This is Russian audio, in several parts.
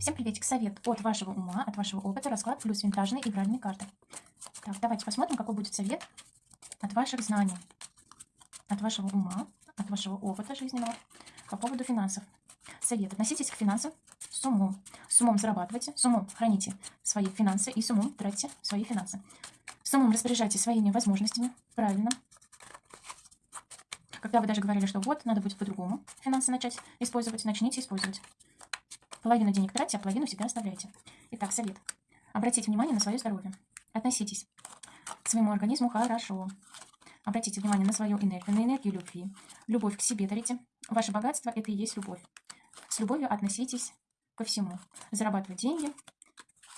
Всем приветик. Совет от вашего ума, от вашего опыта, расклад плюс винтажные игральные карты. Так, давайте посмотрим, какой будет совет от ваших знаний, от вашего ума, от вашего опыта жизненного по поводу финансов. Совет. Относитесь к финансам с умом. С умом зарабатывайте, с умом храните свои финансы и с умом тратьте свои финансы. С умом распоряжайтесь своими возможностями, правильно. Когда вы даже говорили, что вот, надо будет по-другому финансы начать использовать, начните использовать. Половину денег тратьте, а половину себе оставляйте. Итак, совет. Обратите внимание на свое здоровье. Относитесь к своему организму хорошо. Обратите внимание на свою энергию, на энергию любви. Любовь к себе дарите. Ваше богатство – это и есть любовь. С любовью относитесь ко всему. Зарабатывать деньги,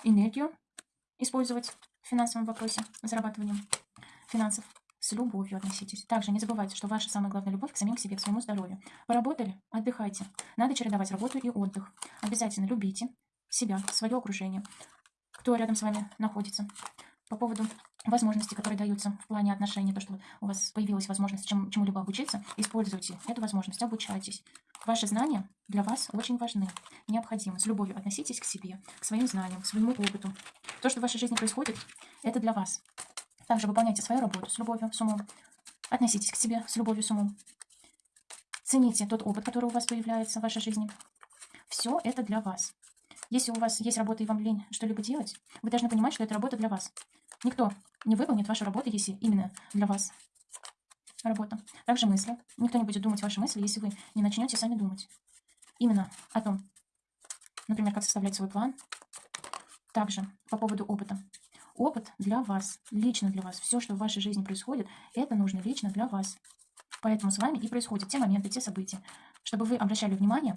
энергию использовать в финансовом вопросе, зарабатыванием финансов – любовью относитесь. Также не забывайте, что ваша самая главная любовь к самим к себе, к своему здоровью. Поработали? Отдыхайте. Надо чередовать работу и отдых. Обязательно любите себя, свое окружение, кто рядом с вами находится. По поводу возможностей, которые даются в плане отношений, то, что у вас появилась возможность чем, чему-либо обучиться, используйте эту возможность, обучайтесь. Ваши знания для вас очень важны, необходимы. С любовью относитесь к себе, к своим знаниям, к своему опыту. То, что в вашей жизни происходит, это для вас. Также выполняйте свою работу с любовью, с умом. Относитесь к себе с любовью, с умом. Цените тот опыт, который у вас появляется в вашей жизни. Все это для вас. Если у вас есть работа и вам лень что-либо делать, вы должны понимать, что это работа для вас. Никто не выполнит вашу работу, если именно для вас работа. Также мысли. Никто не будет думать ваши мысли, если вы не начнете сами думать. Именно о том, например, как составлять свой план. Также по поводу опыта. Опыт для вас, лично для вас. Все, что в вашей жизни происходит, это нужно лично для вас. Поэтому с вами и происходят те моменты, те события, чтобы вы обращали внимание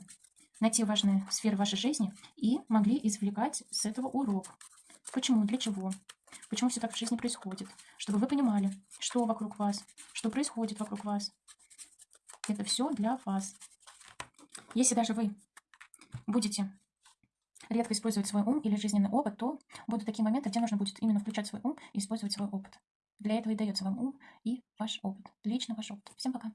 на те важные сферы вашей жизни и могли извлекать с этого урок. Почему, для чего, почему все так в жизни происходит, чтобы вы понимали, что вокруг вас, что происходит вокруг вас. Это все для вас. Если даже вы будете редко использовать свой ум или жизненный опыт, то будут такие моменты, где нужно будет именно включать свой ум и использовать свой опыт. Для этого и дается вам ум и ваш опыт. Лично ваш опыт. Всем пока.